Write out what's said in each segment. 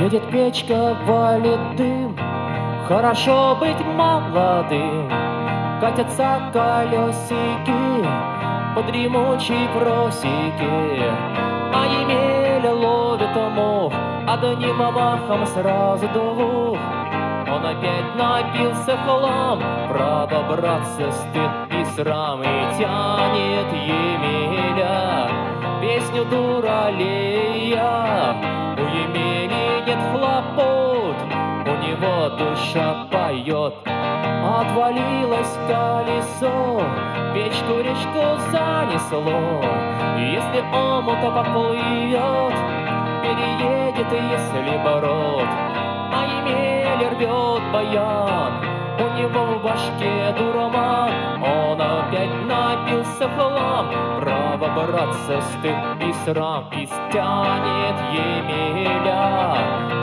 Едет печка, валит дым, Хорошо быть молодым. Катятся колесики по дремучей просеке, А Емеля ловит мох одним махом сразу двух. Он опять напился хлам, право, братцы, стыд и срам, И тянет Емеля песню дуралея. Нет хлопот, у него душа поет. Отвалилось колесо, печку речку занесло. Если омута поплывет, переедет, если бород. А Емеля рвет баян, у него в башке дурман. Он опять напился в хлам, братцы, стыд и срам. И стянет Емеля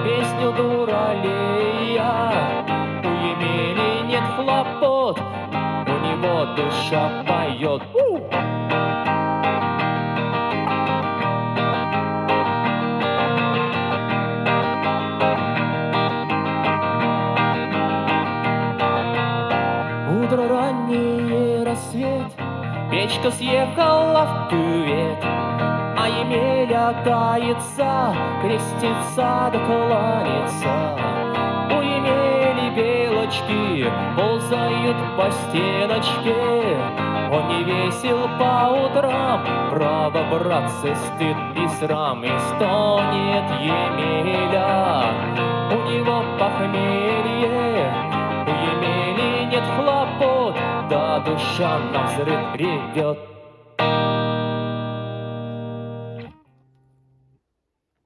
песню дуралея. У Емели нет хлопот, у него душа поет. Утро раннее рассвет, Печка съехала в кювет, А Емеля кается, крестится да кланяется. У Емели белочки ползают по стеночке, Он не весел по утрам, право, братцы, стыд и срам, И стонет Емеля, у него похмелье, душа на взрыв ревет.